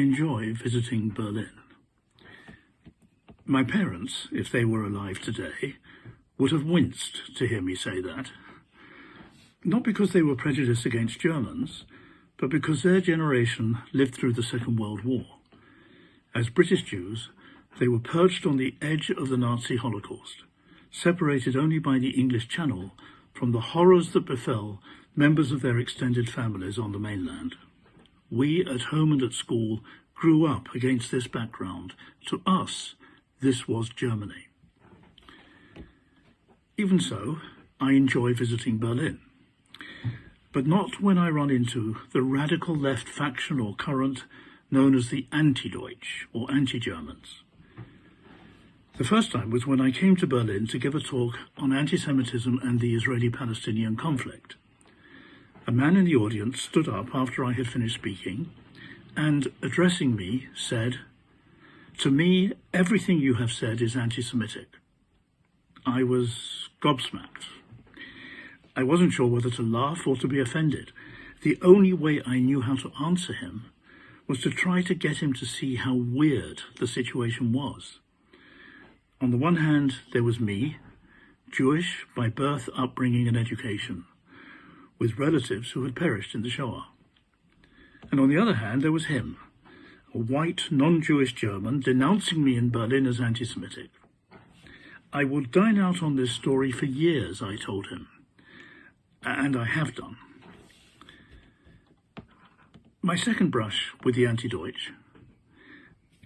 enjoy visiting Berlin. My parents, if they were alive today, would have winced to hear me say that. Not because they were prejudiced against Germans, but because their generation lived through the Second World War. As British Jews, they were perched on the edge of the Nazi Holocaust, separated only by the English Channel from the horrors that befell members of their extended families on the mainland. We, at home and at school, grew up against this background. To us, this was Germany. Even so, I enjoy visiting Berlin but not when I run into the radical left faction or current known as the anti-Deutsch or anti-Germans. The first time was when I came to Berlin to give a talk on anti-Semitism and the Israeli-Palestinian conflict. A man in the audience stood up after I had finished speaking and, addressing me, said, To me, everything you have said is anti-Semitic. I was gobsmacked. I wasn't sure whether to laugh or to be offended. The only way I knew how to answer him was to try to get him to see how weird the situation was. On the one hand, there was me, Jewish by birth, upbringing and education, with relatives who had perished in the Shoah. And on the other hand, there was him, a white, non-Jewish German, denouncing me in Berlin as anti-Semitic. I will dine out on this story for years, I told him and I have done. My second brush with the anti-Deutsch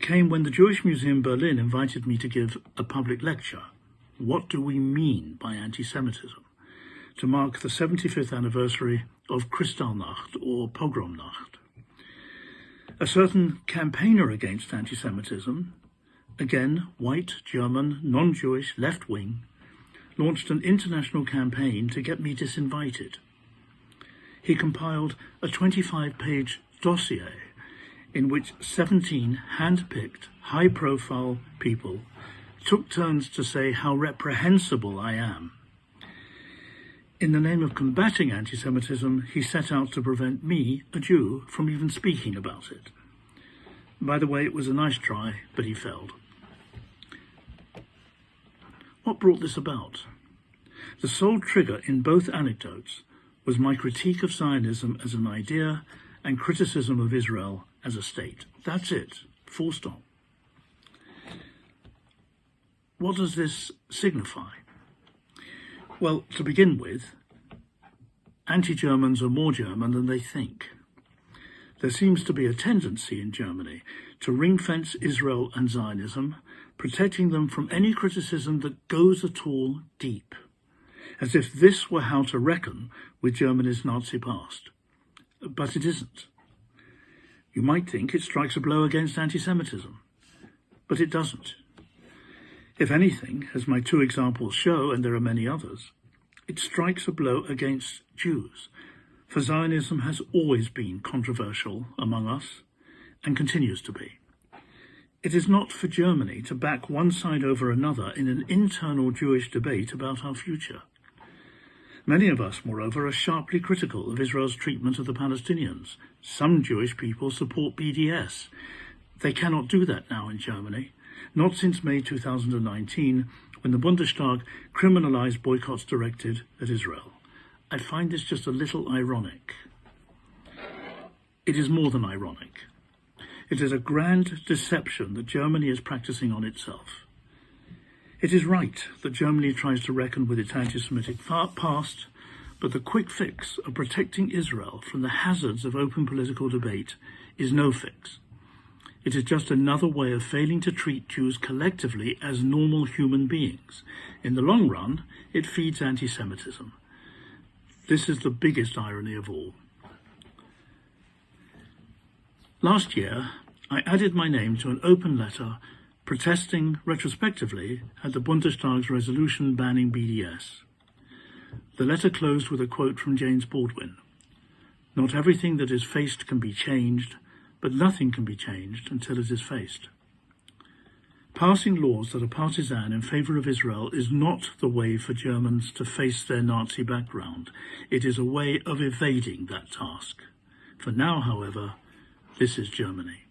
came when the Jewish Museum Berlin invited me to give a public lecture, What Do We Mean by Anti-Semitism, to mark the 75th anniversary of Kristallnacht or Pogromnacht. A certain campaigner against anti-Semitism, again white, German, non-Jewish, left-wing, launched an international campaign to get me disinvited. He compiled a 25-page dossier in which 17 hand-picked, high-profile people took turns to say how reprehensible I am. In the name of combating anti-Semitism, he set out to prevent me, a Jew, from even speaking about it. By the way, it was a nice try, but he failed. What brought this about? The sole trigger in both anecdotes was my critique of Zionism as an idea and criticism of Israel as a state. That's it, full stop. What does this signify? Well, to begin with, anti-Germans are more German than they think. There seems to be a tendency in Germany to ring-fence Israel and Zionism, protecting them from any criticism that goes at all deep, as if this were how to reckon with Germany's Nazi past. But it isn't. You might think it strikes a blow against anti-Semitism, but it doesn't. If anything, as my two examples show, and there are many others, it strikes a blow against Jews, for Zionism has always been controversial among us and continues to be. It is not for Germany to back one side over another in an internal Jewish debate about our future. Many of us, moreover, are sharply critical of Israel's treatment of the Palestinians. Some Jewish people support BDS. They cannot do that now in Germany, not since May 2019, when the Bundestag criminalized boycotts directed at Israel. I find this just a little ironic. It is more than ironic. It is a grand deception that Germany is practicing on itself. It is right that Germany tries to reckon with its anti-Semitic past, but the quick fix of protecting Israel from the hazards of open political debate is no fix. It is just another way of failing to treat Jews collectively as normal human beings. In the long run, it feeds anti-Semitism. This is the biggest irony of all. Last year, I added my name to an open letter protesting retrospectively at the Bundestag's resolution banning BDS. The letter closed with a quote from James Baldwin. Not everything that is faced can be changed, but nothing can be changed until it is faced. Passing laws that are partisan in favour of Israel is not the way for Germans to face their Nazi background. It is a way of evading that task. For now, however, this is Germany.